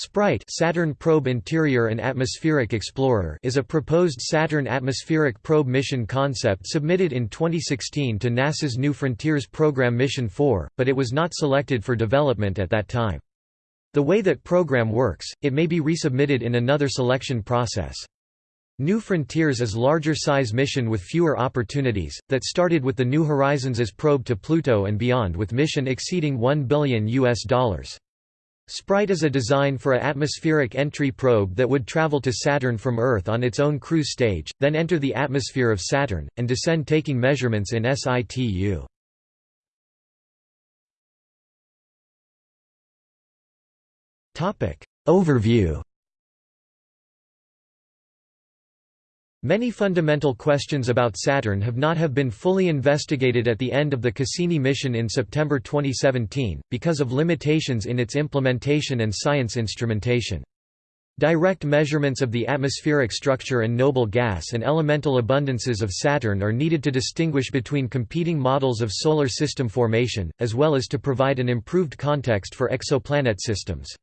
Sprite Saturn Probe Interior and Atmospheric Explorer is a proposed Saturn atmospheric probe mission concept submitted in 2016 to NASA's New Frontiers program Mission 4, but it was not selected for development at that time. The way that program works, it may be resubmitted in another selection process. New Frontiers is larger size mission with fewer opportunities, that started with the New Horizons as probe to Pluto and beyond with mission exceeding 1 billion US dollars. Sprite is a design for a atmospheric entry probe that would travel to Saturn from Earth on its own cruise stage, then enter the atmosphere of Saturn, and descend taking measurements in situ. Overview Many fundamental questions about Saturn have not have been fully investigated at the end of the Cassini mission in September 2017, because of limitations in its implementation and science instrumentation. Direct measurements of the atmospheric structure and noble gas and elemental abundances of Saturn are needed to distinguish between competing models of solar system formation, as well as to provide an improved context for exoplanet systems.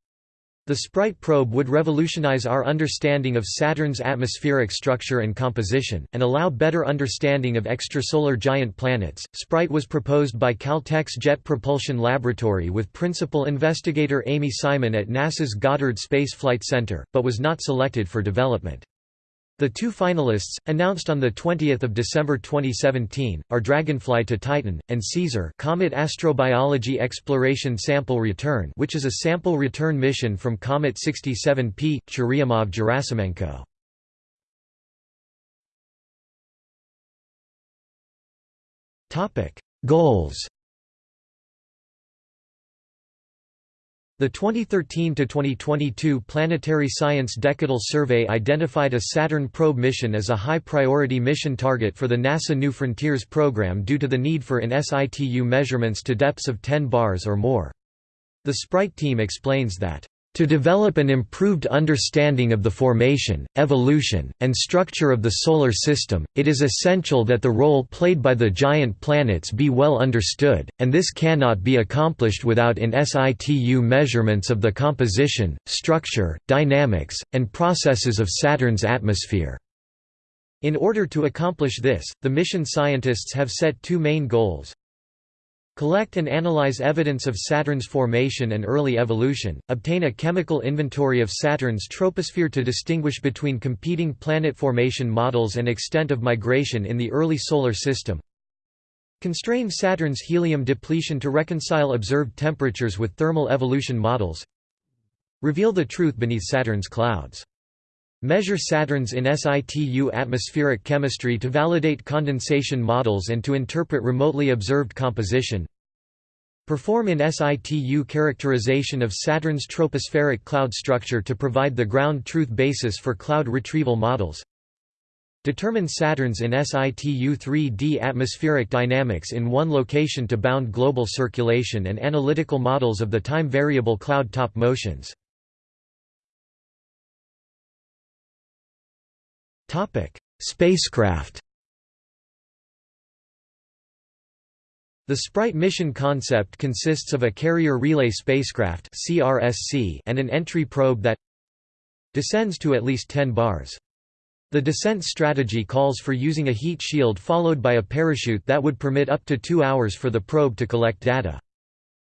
The Sprite probe would revolutionize our understanding of Saturn's atmospheric structure and composition, and allow better understanding of extrasolar giant planets. Sprite was proposed by Caltech's Jet Propulsion Laboratory with principal investigator Amy Simon at NASA's Goddard Space Flight Center, but was not selected for development. The two finalists, announced on 20 December 2017, are Dragonfly to Titan, and CAESAR Comet Astrobiology Exploration Sample Return which is a sample return mission from Comet 67P, Churyumov-Gerasimenko. Goals The 2013–2022 Planetary Science Decadal Survey identified a Saturn probe mission as a high-priority mission target for the NASA New Frontiers program due to the need for in situ measurements to depths of 10 bars or more. The Sprite team explains that to develop an improved understanding of the formation, evolution, and structure of the Solar System, it is essential that the role played by the giant planets be well understood, and this cannot be accomplished without in situ measurements of the composition, structure, dynamics, and processes of Saturn's atmosphere. In order to accomplish this, the mission scientists have set two main goals. Collect and analyze evidence of Saturn's formation and early evolution, obtain a chemical inventory of Saturn's troposphere to distinguish between competing planet formation models and extent of migration in the early Solar System. Constrain Saturn's helium depletion to reconcile observed temperatures with thermal evolution models. Reveal the truth beneath Saturn's clouds. Measure Saturn's in situ atmospheric chemistry to validate condensation models and to interpret remotely observed composition. Perform in situ characterization of Saturn's tropospheric cloud structure to provide the ground truth basis for cloud retrieval models. Determine Saturn's in situ 3D atmospheric dynamics in one location to bound global circulation and analytical models of the time variable cloud top motions. Spacecraft The Sprite mission concept consists of a carrier relay spacecraft CRSC and an entry probe that descends to at least 10 bars. The descent strategy calls for using a heat shield followed by a parachute that would permit up to two hours for the probe to collect data.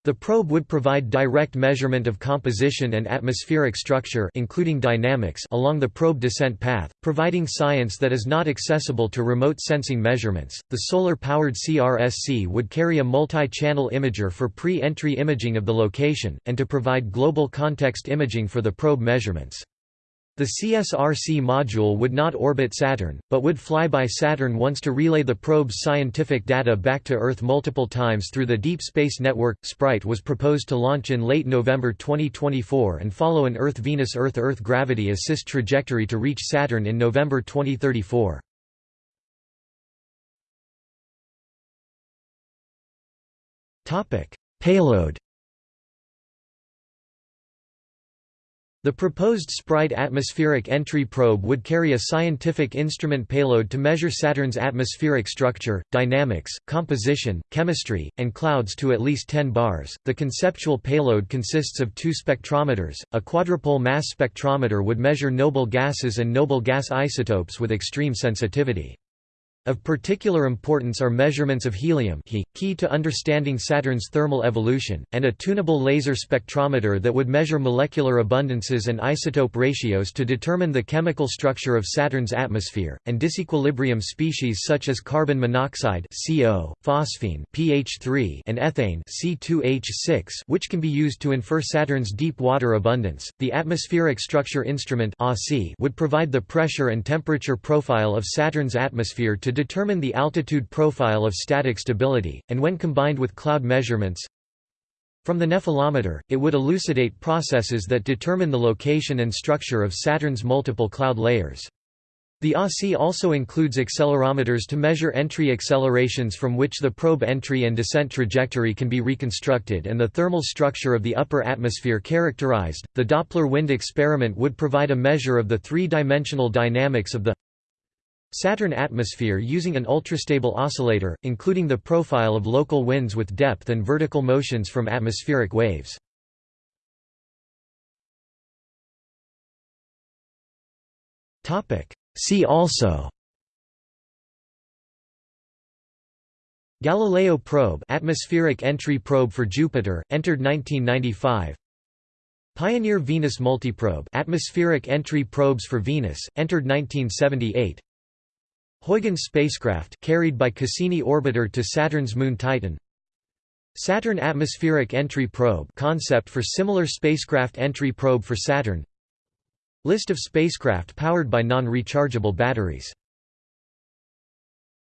The probe would provide direct measurement of composition and atmospheric structure including dynamics along the probe descent path, providing science that is not accessible to remote sensing measurements. The solar-powered CRSC would carry a multi-channel imager for pre-entry imaging of the location and to provide global context imaging for the probe measurements. The CSRC module would not orbit Saturn, but would fly by Saturn once to relay the probe's scientific data back to Earth multiple times through the Deep Space Network. Sprite was proposed to launch in late November 2024 and follow an Earth-Venus-Earth-Earth gravity assist trajectory to reach Saturn in November 2034. Payload The proposed SPRITE atmospheric entry probe would carry a scientific instrument payload to measure Saturn's atmospheric structure, dynamics, composition, chemistry, and clouds to at least 10 bars. The conceptual payload consists of two spectrometers. A quadrupole mass spectrometer would measure noble gases and noble gas isotopes with extreme sensitivity. Of particular importance are measurements of helium He, key to understanding Saturn's thermal evolution, and a tunable laser spectrometer that would measure molecular abundances and isotope ratios to determine the chemical structure of Saturn's atmosphere, and disequilibrium species such as carbon monoxide CO, phosphine PH3, and ethane C2H6 which can be used to infer Saturn's deep water abundance. The Atmospheric Structure Instrument would provide the pressure and temperature profile of Saturn's atmosphere to determine the altitude profile of static stability, and when combined with cloud measurements from the nephelometer, it would elucidate processes that determine the location and structure of Saturn's multiple cloud layers. The ASI also includes accelerometers to measure entry accelerations from which the probe entry and descent trajectory can be reconstructed and the thermal structure of the upper atmosphere characterized. The Doppler wind experiment would provide a measure of the three-dimensional dynamics of the Saturn atmosphere using an ultrastable oscillator, including the profile of local winds with depth and vertical motions from atmospheric waves. See also Galileo probe atmospheric entry probe for Jupiter, entered 1995 Pioneer Venus multiprobe atmospheric entry probes for Venus, entered 1978 Huygens spacecraft carried by Cassini orbiter to Saturn's moon Titan. Saturn Atmospheric Entry Probe concept for similar spacecraft entry probe for Saturn. List of spacecraft powered by non-rechargeable batteries